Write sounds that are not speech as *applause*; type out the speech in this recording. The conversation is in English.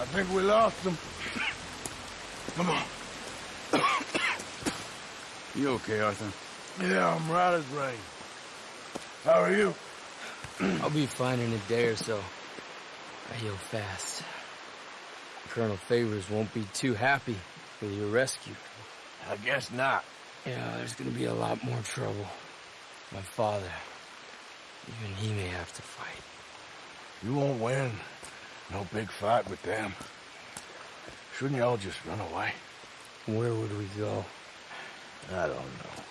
I think we lost them. Come on. You okay, Arthur? Yeah, I'm right as rain. How are you? *clears throat* I'll be fine in a day or so. I heal fast. Colonel Favours won't be too happy with your rescue. I guess not. Yeah, there's gonna be a lot more trouble. My father, even he may have to fight. You won't win. No big fight with them. Shouldn't y'all just run away? Where would we go? I don't know.